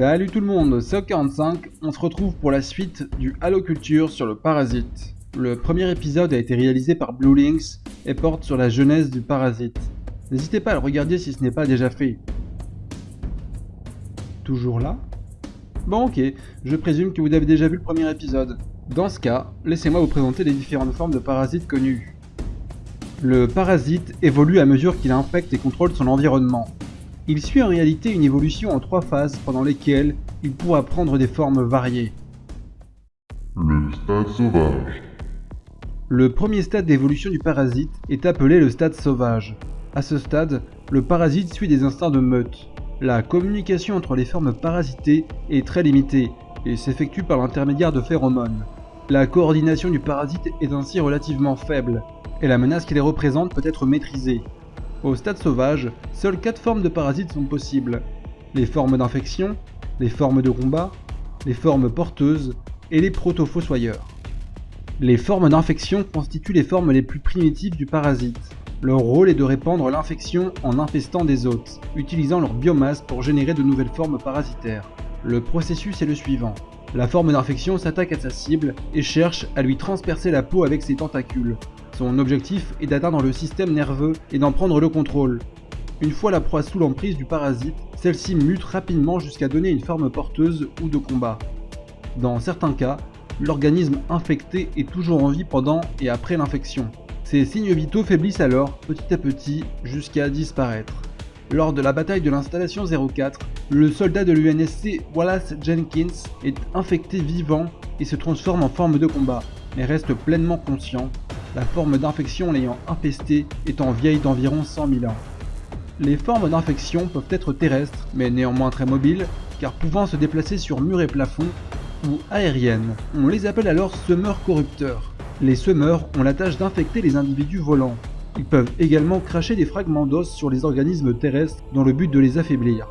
Salut tout le monde, c'est 45 on se retrouve pour la suite du Halo Culture sur le parasite. Le premier épisode a été réalisé par Blue Links et porte sur la genèse du parasite. N'hésitez pas à le regarder si ce n'est pas déjà fait. Toujours là? Bon ok, je présume que vous avez déjà vu le premier épisode. Dans ce cas, laissez-moi vous présenter les différentes formes de parasites connues. Le parasite évolue à mesure qu'il infecte et contrôle son environnement. Il suit en réalité une évolution en trois phases pendant lesquelles il pourra prendre des formes variées. Le stade sauvage. Le premier stade d'évolution du parasite est appelé le stade sauvage. À ce stade, le parasite suit des instincts de meute. La communication entre les formes parasitées est très limitée et s'effectue par l'intermédiaire de phéromones. La coordination du parasite est ainsi relativement faible, et la menace qui les représente peut être maîtrisée. Au stade sauvage, seules 4 formes de parasites sont possibles. Les formes d'infection, les formes de combat, les formes porteuses et les proto-fossoyeurs. Les formes d'infection constituent les formes les plus primitives du parasite. Leur rôle est de répandre l'infection en infestant des hôtes, utilisant leur biomasse pour générer de nouvelles formes parasitaires. Le processus est le suivant. La forme d'infection s'attaque à sa cible et cherche à lui transpercer la peau avec ses tentacules, son objectif est d'atteindre le système nerveux et d'en prendre le contrôle. Une fois la proie sous l'emprise du parasite, celle-ci mute rapidement jusqu'à donner une forme porteuse ou de combat. Dans certains cas, l'organisme infecté est toujours en vie pendant et après l'infection. Ses signes vitaux faiblissent alors petit à petit jusqu'à disparaître. Lors de la bataille de l'installation 04, le soldat de l'UNSC Wallace Jenkins est infecté vivant et se transforme en forme de combat, mais reste pleinement conscient la forme d'infection l'ayant infesté étant vieille d'environ 100 000 ans. Les formes d'infection peuvent être terrestres, mais néanmoins très mobiles, car pouvant se déplacer sur murs et plafonds, ou aériennes. On les appelle alors semeurs corrupteurs. Les semeurs ont la tâche d'infecter les individus volants. Ils peuvent également cracher des fragments d'os sur les organismes terrestres dans le but de les affaiblir.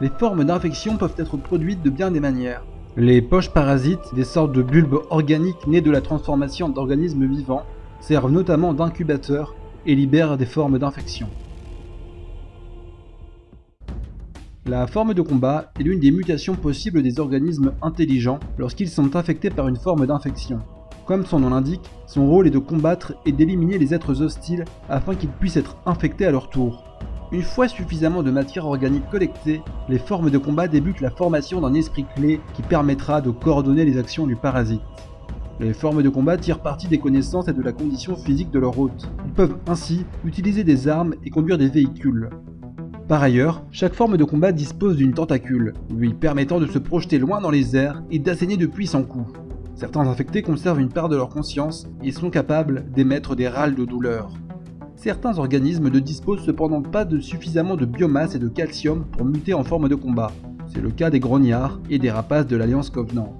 Les formes d'infection peuvent être produites de bien des manières. Les poches parasites, des sortes de bulbes organiques nés de la transformation d'organismes vivants, servent notamment d'incubateurs et libèrent des formes d'infection. La forme de combat est l'une des mutations possibles des organismes intelligents lorsqu'ils sont infectés par une forme d'infection. Comme son nom l'indique, son rôle est de combattre et d'éliminer les êtres hostiles afin qu'ils puissent être infectés à leur tour. Une fois suffisamment de matière organique collectée, les formes de combat débutent la formation d'un esprit clé qui permettra de coordonner les actions du parasite. Les formes de combat tirent parti des connaissances et de la condition physique de leur hôte. Ils peuvent ainsi utiliser des armes et conduire des véhicules. Par ailleurs, chaque forme de combat dispose d'une tentacule, lui permettant de se projeter loin dans les airs et d'asséner de puissants coups. Certains infectés conservent une part de leur conscience et sont capables d'émettre des râles de douleur. Certains organismes ne disposent cependant pas de suffisamment de biomasse et de calcium pour muter en forme de combat. C'est le cas des grognards et des rapaces de l'Alliance Covenant.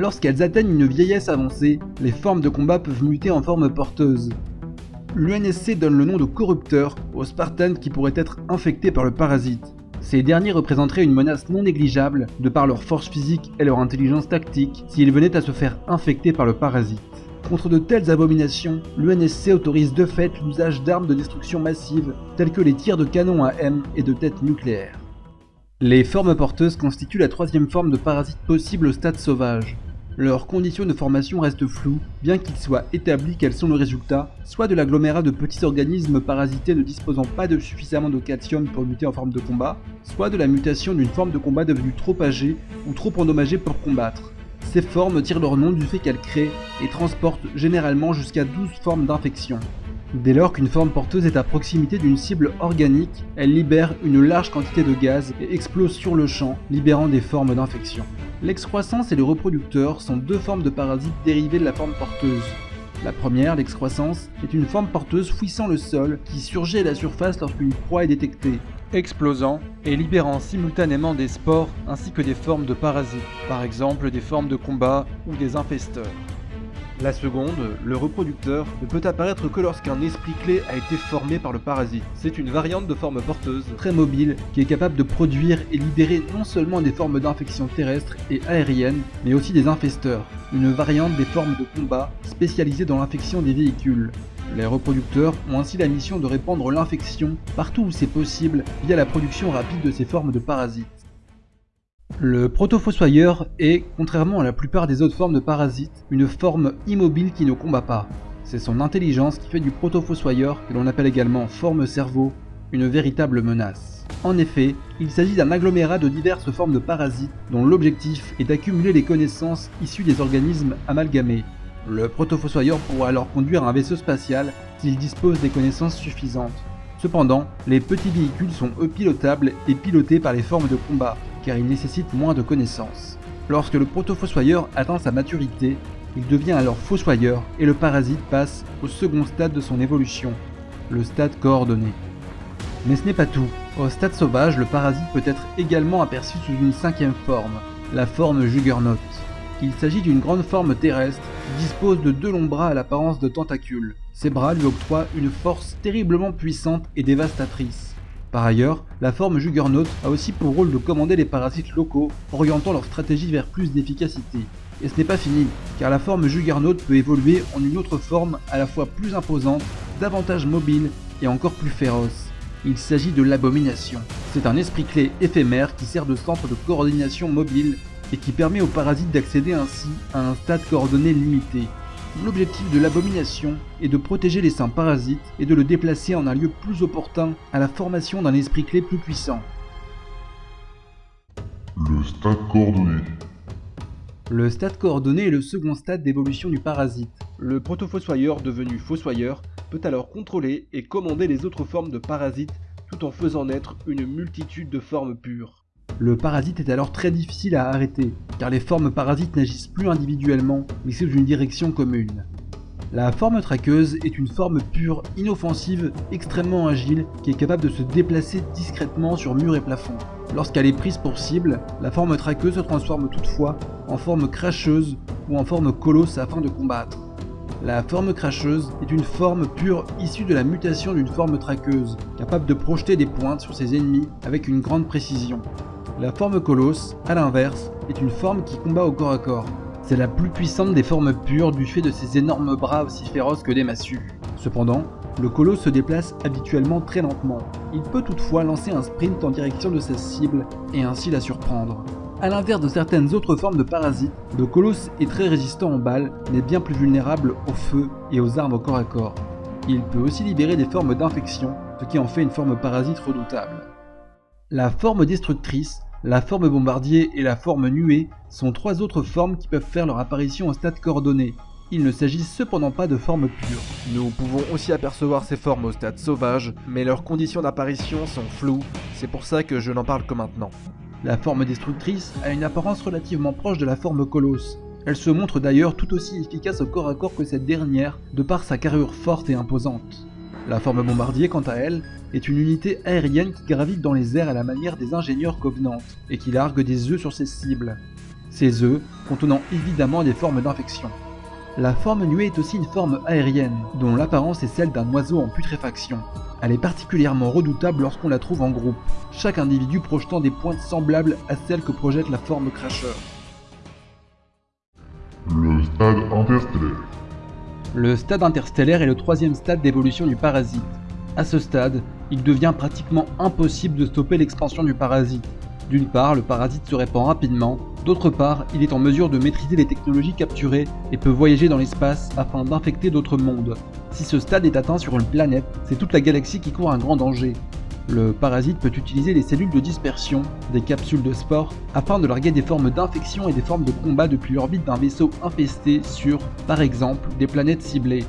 Lorsqu'elles atteignent une vieillesse avancée, les formes de combat peuvent muter en forme porteuse. L'UNSC donne le nom de corrupteur aux Spartans qui pourraient être infectés par le parasite. Ces derniers représenteraient une menace non négligeable de par leur force physique et leur intelligence tactique s'ils venaient à se faire infecter par le parasite. Contre de telles abominations, l'UNSC autorise de fait l'usage d'armes de destruction massive telles que les tirs de canon à M et de têtes nucléaires. Les formes porteuses constituent la troisième forme de parasite possible au stade sauvage. Leurs conditions de formation restent floues, bien qu'il soit établi qu'elles sont le résultat soit de l'agglomérat de petits organismes parasités ne disposant pas de suffisamment de calcium pour muter en forme de combat, soit de la mutation d'une forme de combat devenue trop âgée ou trop endommagée pour combattre. Ces formes tirent leur nom du fait qu'elles créent et transportent généralement jusqu'à 12 formes d'infection. Dès lors qu'une forme porteuse est à proximité d'une cible organique, elle libère une large quantité de gaz et explose sur le champ, libérant des formes d'infection. L'excroissance et le reproducteur sont deux formes de parasites dérivées de la forme porteuse. La première, l'excroissance, est une forme porteuse fouissant le sol qui surgit à la surface lorsqu'une proie est détectée, explosant et libérant simultanément des spores ainsi que des formes de parasites, par exemple des formes de combat ou des infesteurs. La seconde, le reproducteur, ne peut apparaître que lorsqu'un esprit clé a été formé par le parasite. C'est une variante de forme porteuse, très mobile, qui est capable de produire et libérer non seulement des formes d'infection terrestres et aériennes, mais aussi des infesteurs, une variante des formes de combat spécialisées dans l'infection des véhicules. Les reproducteurs ont ainsi la mission de répandre l'infection partout où c'est possible via la production rapide de ces formes de parasites. Le protofossoyeur est, contrairement à la plupart des autres formes de parasites, une forme immobile qui ne combat pas. C'est son intelligence qui fait du protofossoyeur, que l'on appelle également forme cerveau, une véritable menace. En effet, il s'agit d'un agglomérat de diverses formes de parasites dont l'objectif est d'accumuler les connaissances issues des organismes amalgamés. Le protofossoyeur pourra alors conduire un vaisseau spatial s'il dispose des connaissances suffisantes. Cependant, les petits véhicules sont eux pilotables et pilotés par les formes de combat, car ils nécessitent moins de connaissances. Lorsque le protofossoyeur atteint sa maturité, il devient alors fossoyeur et le parasite passe au second stade de son évolution, le stade coordonné. Mais ce n'est pas tout. Au stade sauvage, le parasite peut être également aperçu sous une cinquième forme, la forme Juggernaut. Il s'agit d'une grande forme terrestre qui dispose de deux longs bras à l'apparence de tentacules. Ces bras lui octroient une force terriblement puissante et dévastatrice. Par ailleurs, la forme Juggernaut a aussi pour rôle de commander les parasites locaux, orientant leur stratégie vers plus d'efficacité. Et ce n'est pas fini, car la forme Juggernaut peut évoluer en une autre forme à la fois plus imposante, davantage mobile et encore plus féroce. Il s'agit de l'abomination. C'est un esprit clé éphémère qui sert de centre de coordination mobile et qui permet aux parasites d'accéder ainsi à un stade coordonné limité. L'objectif de l'abomination est de protéger les saints parasites et de le déplacer en un lieu plus opportun à la formation d'un esprit clé plus puissant. Le stade coordonné. Le stade coordonné est le second stade d'évolution du parasite. Le protofossoyeur devenu fossoyeur peut alors contrôler et commander les autres formes de parasites tout en faisant naître une multitude de formes pures. Le parasite est alors très difficile à arrêter, car les formes parasites n'agissent plus individuellement, mais sous une direction commune. La forme traqueuse est une forme pure, inoffensive, extrêmement agile, qui est capable de se déplacer discrètement sur murs et plafonds. Lorsqu'elle est prise pour cible, la forme traqueuse se transforme toutefois en forme cracheuse ou en forme colosse afin de combattre. La forme cracheuse est une forme pure issue de la mutation d'une forme traqueuse, capable de projeter des pointes sur ses ennemis avec une grande précision. La forme colosse, à l'inverse, est une forme qui combat au corps à corps. C'est la plus puissante des formes pures du fait de ses énormes bras aussi féroces que des massues. Cependant, le colosse se déplace habituellement très lentement. Il peut toutefois lancer un sprint en direction de sa cible et ainsi la surprendre. A l'inverse de certaines autres formes de parasites, le colosse est très résistant aux balles, mais bien plus vulnérable au feu et aux armes au corps à corps. Il peut aussi libérer des formes d'infection, ce qui en fait une forme parasite redoutable. La forme destructrice, la forme bombardier et la forme nuée sont trois autres formes qui peuvent faire leur apparition au stade coordonné. Il ne s'agit cependant pas de formes pures. Nous pouvons aussi apercevoir ces formes au stade sauvage, mais leurs conditions d'apparition sont floues, c'est pour ça que je n'en parle que maintenant. La forme destructrice a une apparence relativement proche de la forme colosse. Elle se montre d'ailleurs tout aussi efficace au corps à corps que cette dernière, de par sa carrure forte et imposante. La forme bombardier, quant à elle, est une unité aérienne qui gravite dans les airs à la manière des ingénieurs Covenant, et qui largue des œufs sur ses cibles. Ces œufs contenant évidemment des formes d'infection. La forme nuée est aussi une forme aérienne, dont l'apparence est celle d'un oiseau en putréfaction. Elle est particulièrement redoutable lorsqu'on la trouve en groupe, chaque individu projetant des pointes semblables à celles que projette la forme cracheur. Le stade interstellaire. Le stade interstellaire est le troisième stade d'évolution du parasite. À ce stade, il devient pratiquement impossible de stopper l'expansion du parasite. D'une part, le parasite se répand rapidement, d'autre part, il est en mesure de maîtriser les technologies capturées et peut voyager dans l'espace afin d'infecter d'autres mondes. Si ce stade est atteint sur une planète, c'est toute la galaxie qui court un grand danger. Le parasite peut utiliser les cellules de dispersion, des capsules de spores, afin de larguer des formes d'infection et des formes de combat depuis l'orbite d'un vaisseau infesté sur, par exemple, des planètes ciblées.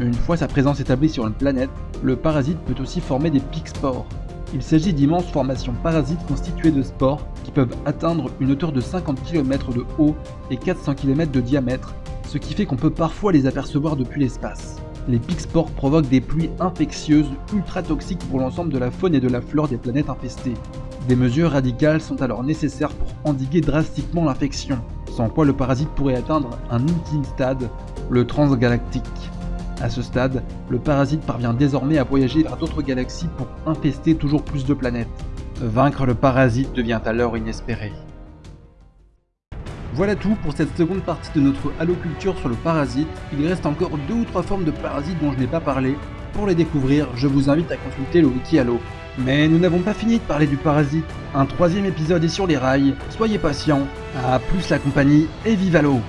Une fois sa présence établie sur une planète, le parasite peut aussi former des pics spores. Il s'agit d'immenses formations parasites constituées de spores qui peuvent atteindre une hauteur de 50 km de haut et 400 km de diamètre, ce qui fait qu'on peut parfois les apercevoir depuis l'espace. Les spores provoquent des pluies infectieuses ultra toxiques pour l'ensemble de la faune et de la flore des planètes infestées. Des mesures radicales sont alors nécessaires pour endiguer drastiquement l'infection, sans quoi le parasite pourrait atteindre un ultime stade, le transgalactique. À ce stade, le parasite parvient désormais à voyager vers d'autres galaxies pour infester toujours plus de planètes. Vaincre le parasite devient alors inespéré. Voilà tout pour cette seconde partie de notre Halo Culture sur le parasite. Il reste encore deux ou trois formes de parasites dont je n'ai pas parlé. Pour les découvrir, je vous invite à consulter le wiki Halo. Mais nous n'avons pas fini de parler du parasite. Un troisième épisode est sur les rails. Soyez patients. À plus la compagnie et vive l'eau